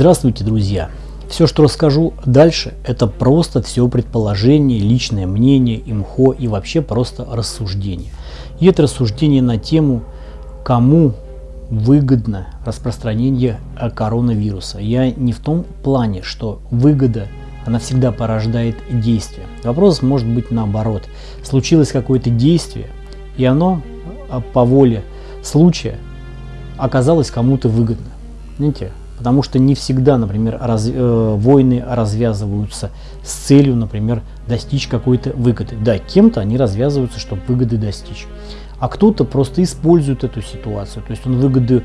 Здравствуйте, друзья! Все, что расскажу дальше, это просто все предположение, личное мнение, имхо и вообще просто рассуждение. И это рассуждение на тему, кому выгодно распространение коронавируса. Я не в том плане, что выгода, она всегда порождает действие. Вопрос может быть наоборот. Случилось какое-то действие, и оно а, по воле случая оказалось кому-то выгодно. Знаете, Потому что не всегда, например, раз, э, войны развязываются с целью, например, достичь какой-то выгоды. Да, кем-то они развязываются, чтобы выгоды достичь. А кто-то просто использует эту ситуацию. То есть он выгоды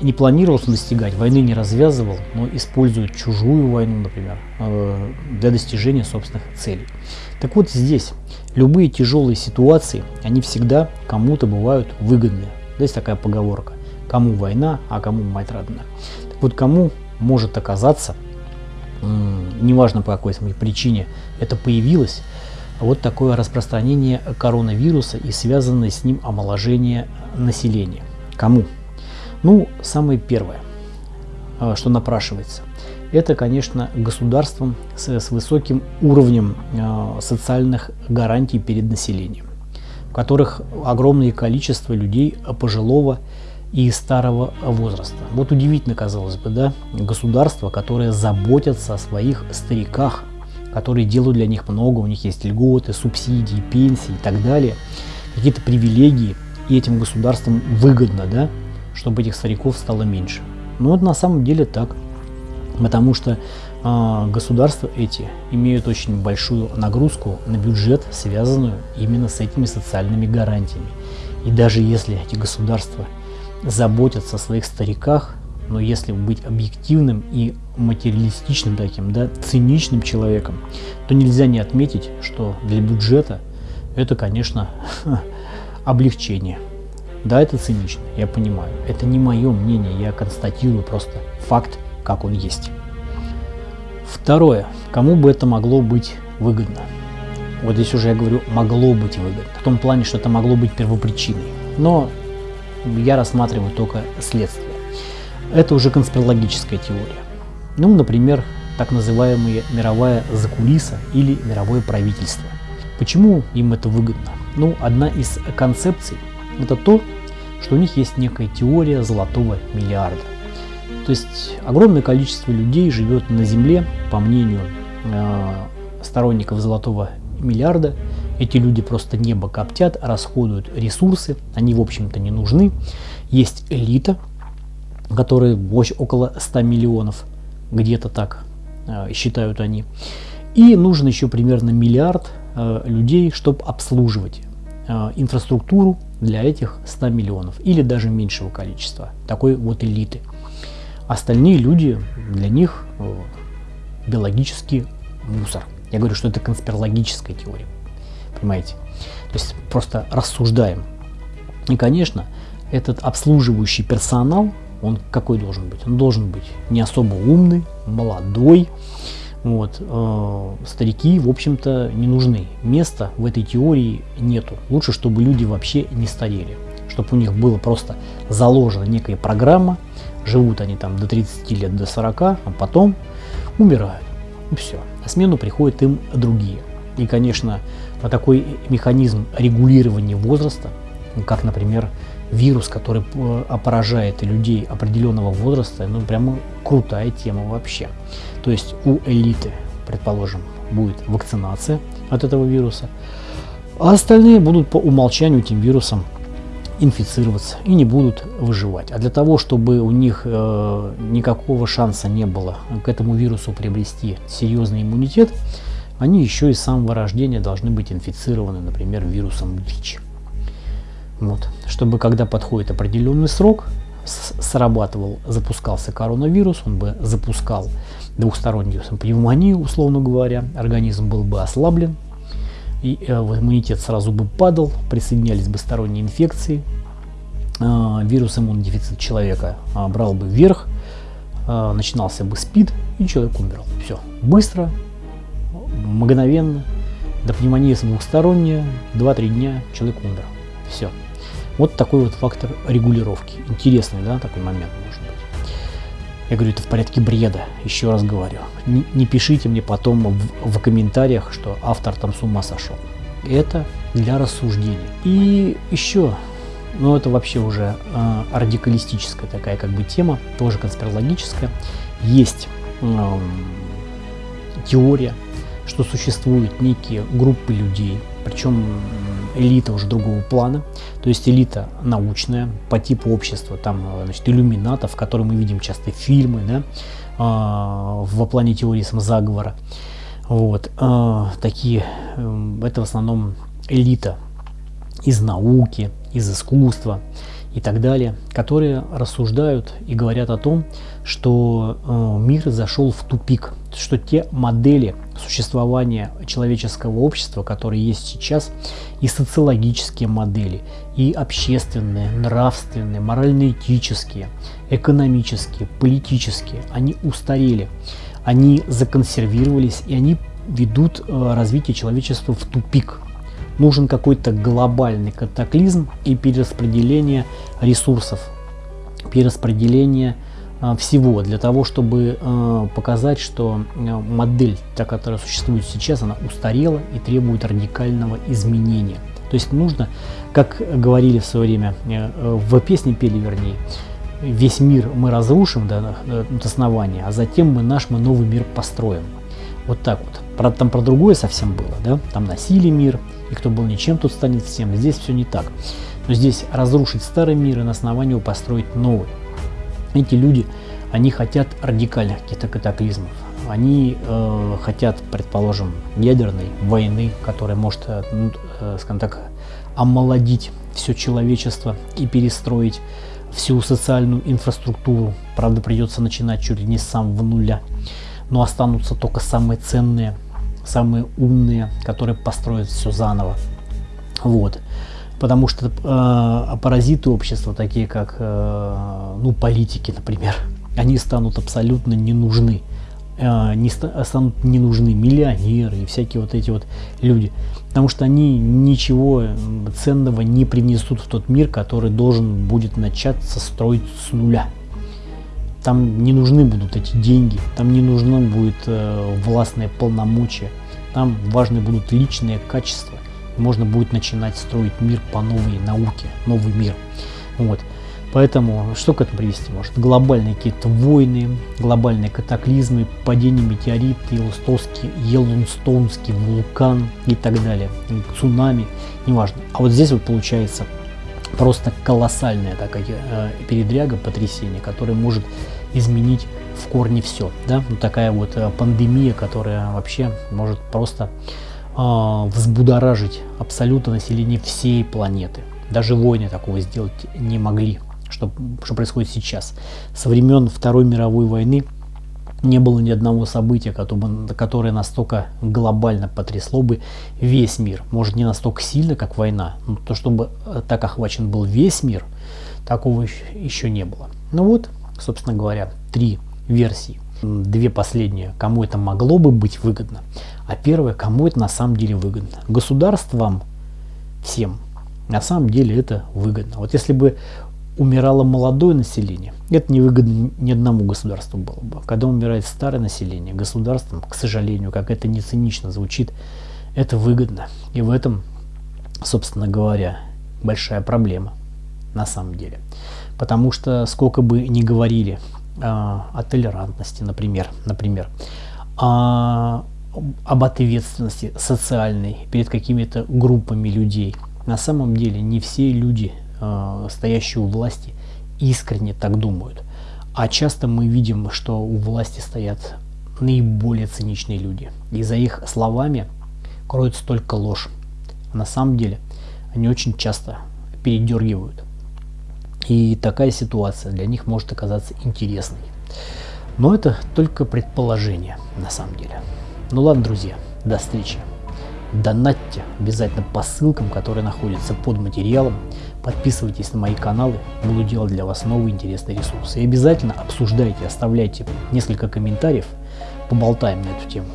не планировал достигать, войны не развязывал, но использует чужую войну, например, э, для достижения собственных целей. Так вот здесь любые тяжелые ситуации, они всегда кому-то бывают выгодны. Здесь такая поговорка. Кому война, а кому мать родная. Вот кому может оказаться, неважно по какой причине это появилось, вот такое распространение коронавируса и связанное с ним омоложение населения. Кому? Ну, самое первое, а, что напрашивается, это, конечно, государством с, с высоким уровнем э, социальных гарантий перед населением, в которых огромное количество людей пожилого и старого возраста. Вот удивительно, казалось бы, да, государство, которое заботится о своих стариках, которые делают для них много, у них есть льготы, субсидии, пенсии и так далее, какие-то привилегии, и этим государствам выгодно, да, чтобы этих стариков стало меньше. Но это на самом деле так, потому что э, государства эти имеют очень большую нагрузку на бюджет, связанную именно с этими социальными гарантиями. И даже если эти государства заботятся о своих стариках, но если быть объективным и материалистичным таким, да, циничным человеком, то нельзя не отметить, что для бюджета это, конечно, облегчение. Да, это цинично, я понимаю. Это не мое мнение, я констатирую просто факт, как он есть. Второе. Кому бы это могло быть выгодно? Вот здесь уже я говорю, могло быть выгодно. В том плане, что это могло быть первопричиной. Но я рассматриваю только следствие. Это уже конспирологическая теория. Ну, например, так называемая мировая закулиса или мировое правительство. Почему им это выгодно? Ну, одна из концепций – это то, что у них есть некая теория золотого миллиарда. То есть огромное количество людей живет на Земле, по мнению э, сторонников золотого миллиарда, эти люди просто небо коптят, расходуют ресурсы, они в общем-то не нужны. Есть элита, которая около 100 миллионов, где-то так э, считают они. И нужен еще примерно миллиард э, людей, чтобы обслуживать э, инфраструктуру для этих 100 миллионов или даже меньшего количества такой вот элиты. Остальные люди, для них биологический мусор. Я говорю, что это конспирологическая теория понимаете? То есть просто рассуждаем. И, конечно, этот обслуживающий персонал, он какой должен быть? Он должен быть не особо умный, молодой. Вот, э, старики, в общем-то, не нужны. Места в этой теории нету. Лучше, чтобы люди вообще не старели. Чтобы у них было просто заложена некая программа. Живут они там до 30 лет, до 40, а потом умирают. И все. На смену приходят им другие. И, конечно, такой механизм регулирования возраста, как, например, вирус, который э, поражает людей определенного возраста, ну, прямо крутая тема вообще. То есть у элиты, предположим, будет вакцинация от этого вируса, а остальные будут по умолчанию этим вирусом инфицироваться и не будут выживать. А для того, чтобы у них э, никакого шанса не было к этому вирусу приобрести серьезный иммунитет, они еще и с самого рождения должны быть инфицированы, например, вирусом ВИЧ. Вот. Чтобы когда подходит определенный срок, срабатывал, запускался коронавирус, он бы запускал двухстороннюю пневмонию, условно говоря, организм был бы ослаблен, и э, иммунитет сразу бы падал, присоединялись бы сторонние инфекции, э, вирус иммунодефицит человека э, брал бы вверх, э, начинался бы СПИД, и человек умирал. Все, быстро, мгновенно, до пневмонии двухсторонняя, 2-3 дня человек умер. Все. Вот такой вот фактор регулировки. Интересный, да, такой момент может быть. Я говорю, это в порядке бреда, еще раз говорю. Не, не пишите мне потом в, в комментариях, что автор там с ума сошел. Это для рассуждения. И еще, ну это вообще уже э, радикалистическая такая как бы тема, тоже конспирологическая. Есть э, теория, что существуют некие группы людей, причем элита уже другого плана, то есть элита научная по типу общества, там, значит, иллюминатов, которые мы видим часто фильмы, да, э, во плане теории самозаговора. Вот, э, такие, э, это в основном элита из науки, из искусства и так далее, которые рассуждают и говорят о том, что э, мир зашел в тупик, что те модели существования человеческого общества, которые есть сейчас, и социологические модели, и общественные, нравственные, морально-этические, экономические, политические, они устарели, они законсервировались, и они ведут э, развитие человечества в тупик. Нужен какой-то глобальный катаклизм и перераспределение ресурсов, перераспределение э, всего для того, чтобы э, показать, что модель, та, которая существует сейчас, она устарела и требует радикального изменения. То есть нужно, как говорили в свое время, в песне пели вернее, весь мир мы разрушим до, до основания, а затем мы наш мы новый мир построим. Вот так вот. Там про другое совсем было, да? Там носили мир, и кто был ничем, тот станет всем. Здесь все не так. Но здесь разрушить старый мир и на основании построить новый. Эти люди, они хотят радикальных каких-то катаклизмов. Они э, хотят, предположим, ядерной войны, которая может, э, ну, э, скажем так, омолодить все человечество и перестроить всю социальную инфраструктуру. Правда, придется начинать чуть ли не с самого нуля но останутся только самые ценные, самые умные, которые построят все заново. Вот. Потому что э, паразиты общества, такие как э, ну, политики, например, они станут абсолютно не нужны. Э, не ста станут не нужны миллионеры и всякие вот эти вот люди. Потому что они ничего ценного не принесут в тот мир, который должен будет начаться строить с нуля. Там не нужны будут эти деньги, там не нужно будет э, властные полномочия, там важны будут личные качества. Можно будет начинать строить мир по новой науке, новый мир. Вот. Поэтому что к этому привести может? Глобальные какие-то войны, глобальные катаклизмы, падение метеорита, Йеллоустонский, Йеллоустонский вулкан и так далее, цунами, неважно. А вот здесь вот получается просто колоссальная такая э, передряга, потрясение, которое может изменить в корне все. Да? Ну, такая вот э, пандемия, которая вообще может просто взбудоражить абсолютно население всей планеты. Даже войны такого сделать не могли, что, что происходит сейчас. Со времен Второй мировой войны не было ни одного события, которое настолько глобально потрясло бы весь мир. Может не настолько сильно, как война, но то, чтобы э, так охвачен был весь мир, такого еще не было. Ну вот, собственно говоря, три версии. Две последние, кому это могло бы быть выгодно, а первое, кому это на самом деле выгодно. Государствам, всем, на самом деле это выгодно. Вот если бы умирало молодое население, это невыгодно ни одному государству было бы. Когда умирает старое население, государством, к сожалению, как это не цинично звучит, это выгодно. И в этом, собственно говоря, большая проблема на самом деле. Потому что сколько бы ни говорили о толерантности, например, например, э, об ответственности социальной перед какими-то группами людей, на самом деле не все люди Э, стоящие у власти искренне так думают. А часто мы видим, что у власти стоят наиболее циничные люди. И за их словами кроется только ложь. А на самом деле они очень часто передергивают. И такая ситуация для них может оказаться интересной. Но это только предположение на самом деле. Ну ладно, друзья, до встречи. Донатьте обязательно по ссылкам, которые находятся под материалом. Подписывайтесь на мои каналы, буду делать для вас новые интересные ресурсы. И обязательно обсуждайте, оставляйте несколько комментариев, поболтаем на эту тему.